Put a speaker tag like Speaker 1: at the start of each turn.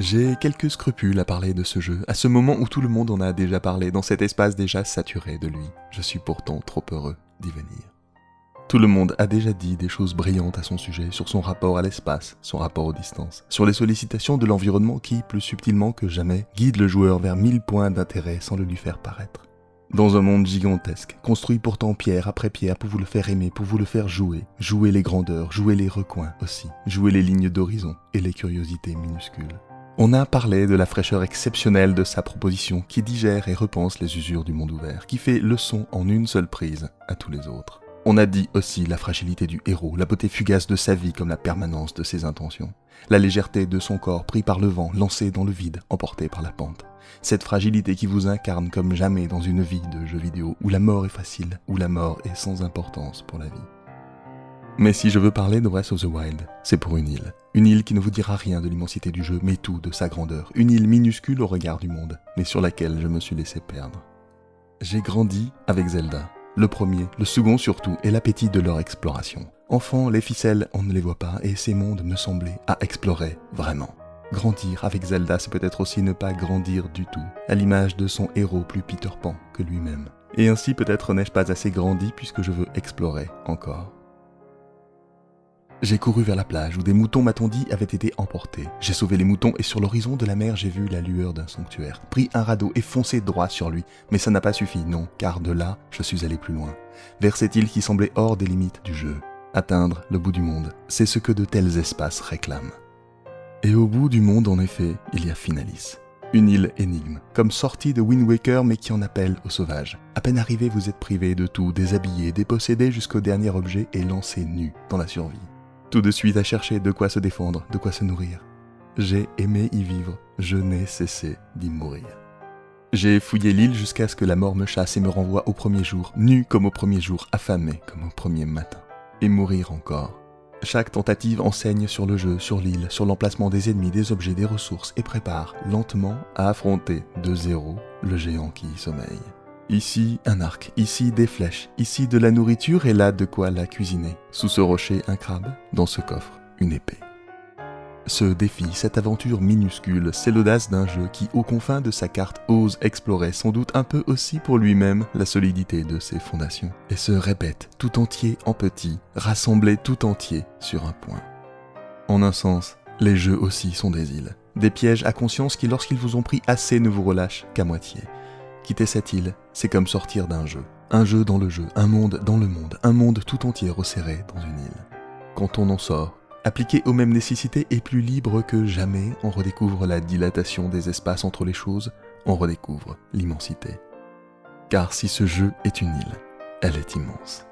Speaker 1: J'ai quelques scrupules à parler de ce jeu, à ce moment où tout le monde en a déjà parlé, dans cet espace déjà saturé de lui. Je suis pourtant trop heureux d'y venir. Tout le monde a déjà dit des choses brillantes à son sujet, sur son rapport à l'espace, son rapport aux distances, sur les sollicitations de l'environnement qui, plus subtilement que jamais, guide le joueur vers mille points d'intérêt sans le lui faire paraître. Dans un monde gigantesque, construit pourtant pierre après pierre pour vous le faire aimer, pour vous le faire jouer, jouer les grandeurs, jouer les recoins aussi, jouer les lignes d'horizon et les curiosités minuscules. On a parlé de la fraîcheur exceptionnelle de sa proposition qui digère et repense les usures du monde ouvert, qui fait leçon en une seule prise à tous les autres. On a dit aussi la fragilité du héros, la beauté fugace de sa vie comme la permanence de ses intentions, la légèreté de son corps pris par le vent, lancé dans le vide, emporté par la pente. Cette fragilité qui vous incarne comme jamais dans une vie de jeu vidéo où la mort est facile, où la mort est sans importance pour la vie. Mais si je veux parler de Breath of the Wild, c'est pour une île. Une île qui ne vous dira rien de l'immensité du jeu, mais tout de sa grandeur. Une île minuscule au regard du monde, mais sur laquelle je me suis laissé perdre. J'ai grandi avec Zelda. Le premier, le second surtout, et l'appétit de leur exploration. Enfant, les ficelles, on ne les voit pas, et ces mondes me semblaient à explorer vraiment. Grandir avec Zelda, c'est peut-être aussi ne pas grandir du tout, à l'image de son héros plus Peter Pan que lui-même. Et ainsi peut-être n'ai-je pas assez grandi puisque je veux explorer encore. J'ai couru vers la plage où des moutons, m'a-t-on dit, avaient été emportés. J'ai sauvé les moutons et sur l'horizon de la mer, j'ai vu la lueur d'un sanctuaire. Pris un radeau et foncé droit sur lui. Mais ça n'a pas suffi, non, car de là, je suis allé plus loin. Vers cette île qui semblait hors des limites du jeu. Atteindre le bout du monde, c'est ce que de tels espaces réclament. Et au bout du monde, en effet, il y a Finalis. Une île énigme, comme sortie de Wind Waker mais qui en appelle au sauvage. À peine arrivé, vous êtes privé de tout, déshabillé, dépossédé jusqu'au dernier objet et lancé nu dans la survie tout de suite à chercher de quoi se défendre, de quoi se nourrir. J'ai aimé y vivre, je n'ai cessé d'y mourir. J'ai fouillé l'île jusqu'à ce que la mort me chasse et me renvoie au premier jour, nu comme au premier jour, affamé comme au premier matin. Et mourir encore. Chaque tentative enseigne sur le jeu, sur l'île, sur l'emplacement des ennemis, des objets, des ressources et prépare lentement à affronter de zéro le géant qui y sommeille. Ici, un arc, ici des flèches, ici de la nourriture et là de quoi la cuisiner. Sous ce rocher, un crabe, dans ce coffre, une épée. Ce défi, cette aventure minuscule, c'est l'audace d'un jeu qui, aux confins de sa carte, ose explorer sans doute un peu aussi pour lui-même la solidité de ses fondations, et se répète tout entier en petit, rassemblé tout entier sur un point. En un sens, les jeux aussi sont des îles, des pièges à conscience qui, lorsqu'ils vous ont pris assez, ne vous relâchent qu'à moitié. Quitter cette île, c'est comme sortir d'un jeu. Un jeu dans le jeu, un monde dans le monde, un monde tout entier resserré dans une île. Quand on en sort, appliqué aux mêmes nécessités et plus libre que jamais, on redécouvre la dilatation des espaces entre les choses, on redécouvre l'immensité. Car si ce jeu est une île, elle est immense.